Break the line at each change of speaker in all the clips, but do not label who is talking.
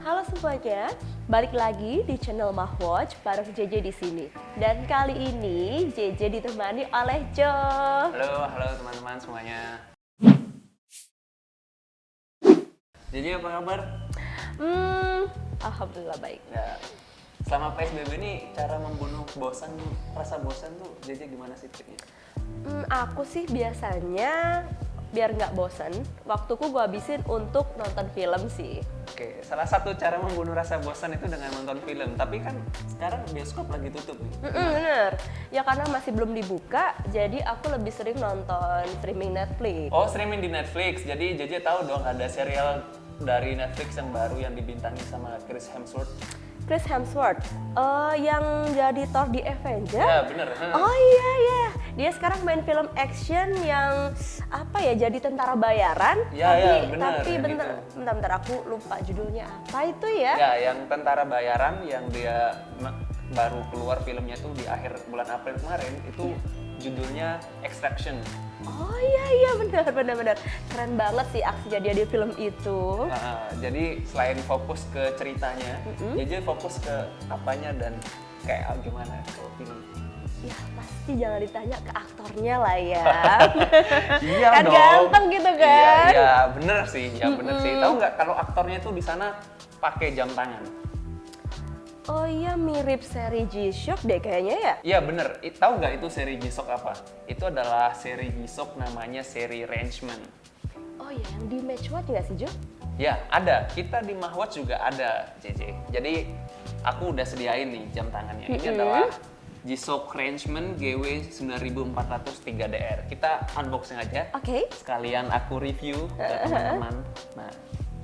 Halo semuanya, balik lagi di channel Mahwatch bareng JJ di sini. Dan kali ini JJ ditemani oleh Jo.
Halo, halo teman-teman semuanya. Jadi apa kabar?
Hmm, alhamdulillah baik.
Ya, selama PSBB ini cara membunuh bosan, rasa bosan tuh JJ gimana sih triknya?
Hmm, aku sih biasanya biar nggak bosan, waktuku gue habisin untuk nonton film sih.
Oke, salah satu cara membunuh rasa bosan itu dengan nonton film. Tapi kan sekarang bioskop lagi tutup nih.
Mm-mm, bener, ya karena masih belum dibuka, jadi aku lebih sering nonton streaming Netflix.
Oh, streaming di Netflix. Jadi JJ tahu dong ada serial dari Netflix yang baru yang dibintangi sama Chris Hemsworth.
Chris Hemsworth, eh, yang jadi Thor di Avenger.
Ya, bener. huh.
Oh iya iya, dia sekarang main film action yang apa ya jadi tentara bayaran.
Ya,
tapi
ya, bener,
tapi bentar,
itu.
bentar bentar aku lupa judulnya apa itu ya?
Ya, yang tentara bayaran yang dia baru keluar filmnya tuh di akhir bulan April kemarin itu judulnya Extraction.
Oh iya iya benar benar benar, keren banget sih aksinya dia di film itu.
Nah, jadi selain fokus ke ceritanya,
Mm-mm.
JJ fokus ke apanya dan kayak ah, gimana kalau film.
Ya pasti jangan ditanya ke aktornya lah ya.
Iya
kan
dong.
ganteng gitu
Iya,
kan?
iya bener sih, ya bener sih. Tahu nggak kalau aktornya tuh di sana pakai jam tangan?
Oh iya mirip seri G-Shock deh kayaknya ya.
Iya bener, I- tahu nggak itu seri G-Shock apa? Itu adalah seri G-Shock namanya seri Rangeman.
Oh iya yang di Match Watch nggak sih Jo?
Ya, ada. Kita di Mahwatch juga ada, JJ. Jadi, aku udah sediain nih jam tangannya. Ini
Mm-mm.
adalah G-Shock Rangeman GW 9400 3DR. Kita unboxing aja.
Oke.
Sekalian aku review ke teman-teman. Nah,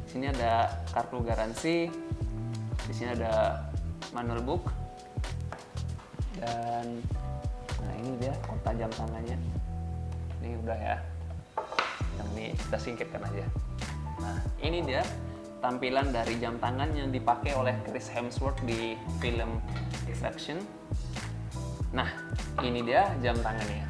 di sini ada kartu garansi. Di sini ada manual book. Dan nah ini dia kota jam tangannya. Ini udah ya. Yang ini kita singkirkan aja. Nah, ini dia tampilan dari jam tangan yang dipakai oleh Chris Hemsworth di film Extraction. Nah, ini dia jam tangannya.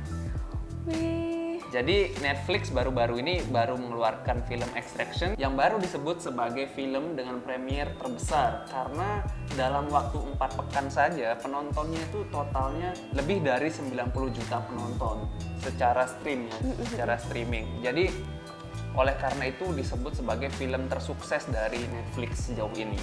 Wih.
Jadi Netflix baru-baru ini baru mengeluarkan film Extraction yang baru disebut sebagai film dengan premier terbesar. Karena dalam waktu empat pekan saja penontonnya itu totalnya lebih dari 90 juta penonton secara stream ya, secara streaming. Jadi oleh karena itu disebut sebagai film tersukses dari Netflix sejauh ini.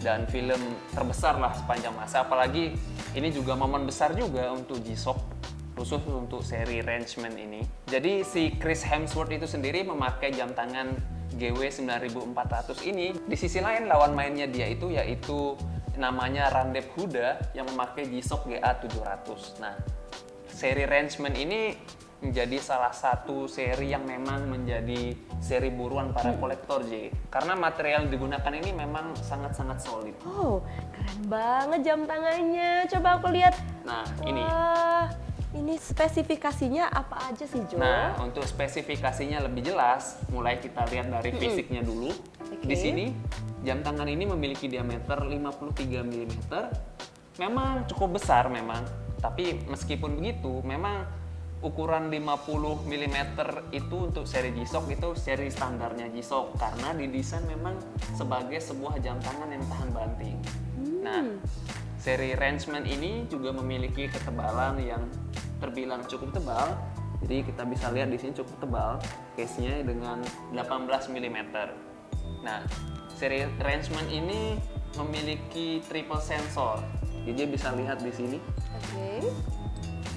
Dan film terbesar lah sepanjang masa. Apalagi ini juga momen besar juga untuk G-Shock khusus untuk seri Rangeman ini. Jadi si Chris Hemsworth itu sendiri memakai jam tangan GW 9400 ini. Di sisi lain lawan mainnya dia itu yaitu namanya Randep Huda yang memakai G-Shock GA 700. Nah, seri Rangeman ini menjadi salah satu seri yang memang menjadi seri buruan para kolektor J. Karena material yang digunakan ini memang sangat-sangat solid.
Oh, keren banget jam tangannya. Coba aku lihat.
Nah.
Wah, ini spesifikasinya apa aja sih, Jo?
Nah, untuk spesifikasinya lebih jelas, mulai kita lihat dari fisiknya dulu.
Oke.
Di sini, jam tangan ini memiliki diameter 53 mm. Memang cukup besar memang, tapi meskipun begitu, memang ukuran 50 mm itu untuk seri G-Shock itu seri standarnya G-Shock karena didesain memang sebagai sebuah jam tangan yang tahan banting. Nah, seri Rangeman ini juga memiliki ketebalan yang terbilang cukup tebal. Jadi kita bisa lihat di sini cukup tebal case-nya dengan 18 mm. Nah, seri Rangeman ini memiliki triple sensor. Jadi dia bisa lihat di sini.
Oke.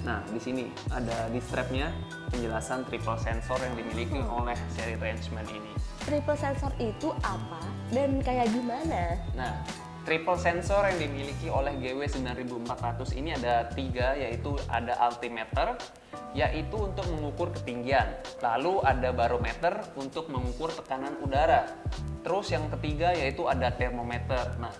Nah, di sini ada di strapnya penjelasan triple sensor yang dimiliki oleh seri Rangeman ini.
Triple sensor itu apa dan kayak gimana?
Nah, triple sensor yang dimiliki oleh GW 9400 ini ada tiga, yaitu ada altimeter, yaitu untuk mengukur ketinggian. Lalu ada barometer untuk mengukur tekanan udara. Terus yang ketiga yaitu ada termometer. Nah,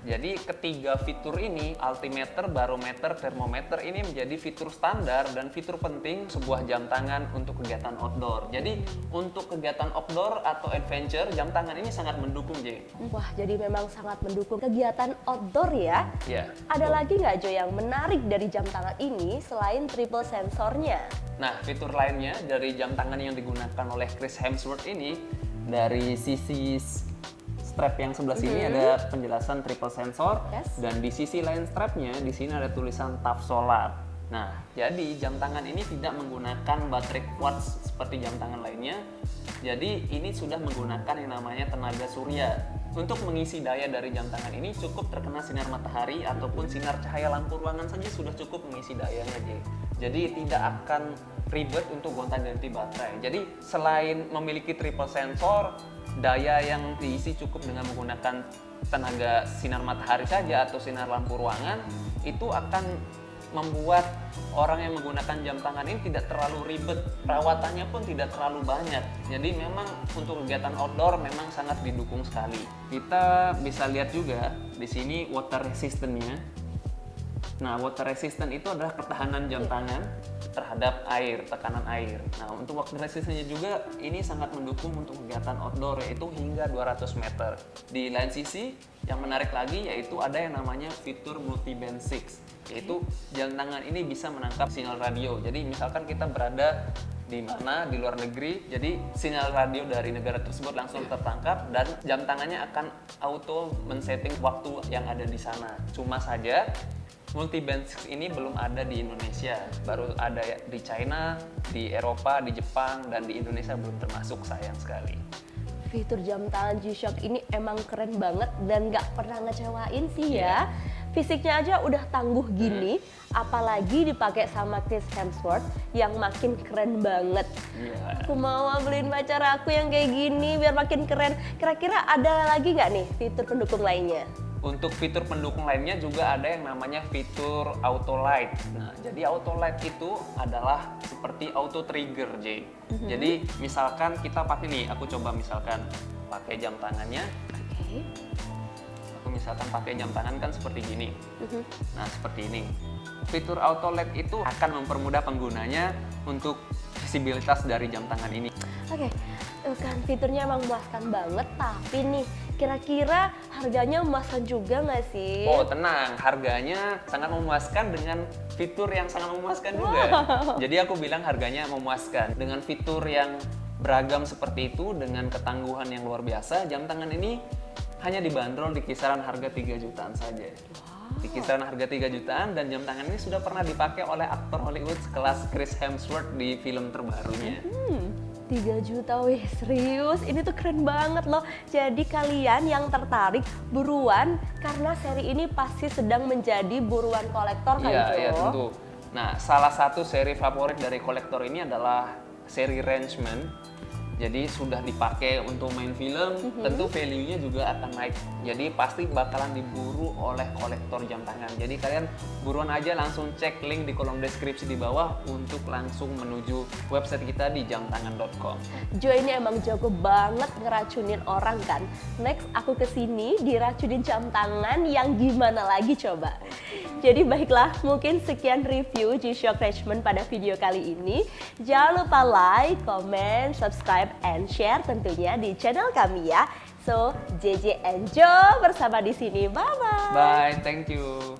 jadi ketiga fitur ini, altimeter, barometer, termometer ini menjadi fitur standar dan fitur penting sebuah jam tangan untuk kegiatan outdoor. Jadi untuk kegiatan outdoor atau adventure, jam tangan ini sangat mendukung, J.
Wah, jadi memang sangat mendukung kegiatan outdoor ya.
Ya.
Ada lagi nggak Jo yang menarik dari jam tangan ini selain triple sensornya?
Nah, fitur lainnya dari jam tangan yang digunakan oleh Chris Hemsworth ini dari sisi strap yang sebelah sini ada penjelasan triple sensor
Yes.
dan di sisi lain strapnya di sini ada tulisan TAF Solar. Nah, jadi jam tangan ini tidak menggunakan baterai quartz seperti jam tangan lainnya. Jadi ini sudah menggunakan yang namanya tenaga surya. Untuk mengisi daya dari jam tangan ini cukup terkena sinar matahari ataupun sinar cahaya lampu ruangan saja sudah cukup mengisi dayanya. Jadi tidak akan ribet untuk gonta-ganti baterai. Jadi selain memiliki triple sensor, daya yang diisi cukup dengan menggunakan tenaga sinar matahari saja atau sinar lampu ruangan itu akan membuat orang yang menggunakan jam tangan ini tidak terlalu ribet. Perawatannya pun tidak terlalu banyak. Jadi memang untuk kegiatan outdoor memang sangat didukung sekali. Kita bisa lihat juga di sini water resistance-nya. Nah, water resistant itu adalah ketahanan jam tangan terhadap air, tekanan air. Nah, untuk water resistance juga ini sangat mendukung untuk kegiatan outdoor yaitu hingga 200 meter. Di lain sisi, yang menarik lagi yaitu ada yang namanya fitur multi band 6 yaitu jam tangan ini bisa menangkap sinyal radio. Jadi misalkan kita berada di mana di luar negeri, jadi sinyal radio dari negara tersebut langsung tertangkap dan jam tangannya akan auto men-setting waktu yang ada di sana. Cuma saja multi band 6 ini belum ada di Indonesia, baru ada di China, di Eropa, di Jepang, dan di Indonesia belum termasuk sayang sekali.
Fitur jam tangan G-Shock ini emang keren banget dan nggak pernah ngecewain sih ya. Fisiknya aja udah tangguh gini, apalagi dipakai sama Chris Hemsworth yang makin keren banget.
Iya.
Aku mau beliin pacar aku yang kayak gini biar makin keren. Kira-kira ada lagi nggak nih fitur pendukung lainnya?
Untuk fitur pendukung lainnya juga ada yang namanya fitur auto light. Nah, jadi auto light itu adalah seperti auto trigger, J. Jadi misalkan kita pakai nih, aku coba misalkan pakai jam tangannya,
Oke.
aku misalkan pakai jam tangan kan seperti gini.
Mhm.
Nah, seperti ini. Fitur auto light itu akan mempermudah penggunanya untuk visibilitas dari jam tangan ini.
Oke, eh, kan fiturnya emang memuaskan banget, tapi nih kira-kira harganya memuaskan juga nggak sih?
Oh tenang, harganya sangat memuaskan dengan fitur yang sangat memuaskan juga. Jadi aku bilang harganya memuaskan dengan fitur yang beragam seperti itu dengan ketangguhan yang luar biasa. Jam tangan ini hanya dibanderol di kisaran harga 3 jutaan saja. Di kisaran harga 3 jutaan dan jam tangan ini sudah pernah dipakai oleh aktor Hollywood sekelas Chris Hemsworth di film terbarunya.
Hmm, 3 juta wih serius ini tuh keren banget loh jadi kalian yang tertarik buruan karena seri ini pasti sedang menjadi buruan kolektor kan
Iya,
Jo?
iya tentu. Nah, salah satu seri favorit dari kolektor ini adalah seri Rangeman. Jadi sudah dipakai untuk main film,
Mhm.
tentu value-nya juga akan naik. Jadi pasti bakalan diburu oleh kolektor jam tangan. Jadi kalian buruan aja langsung cek link di kolom deskripsi di bawah untuk langsung menuju website kita di jamtangan.com.
Jo ini emang jago banget ngeracunin orang kan Next aku ke sini diracunin jam tangan yang gimana lagi coba Jadi baiklah mungkin sekian review G-Shock Richmond pada video kali ini Jangan lupa like, comment, subscribe, and share tentunya di channel kami ya. So JJ and Jo bersama di sini. Bye bye
Bye, thank you.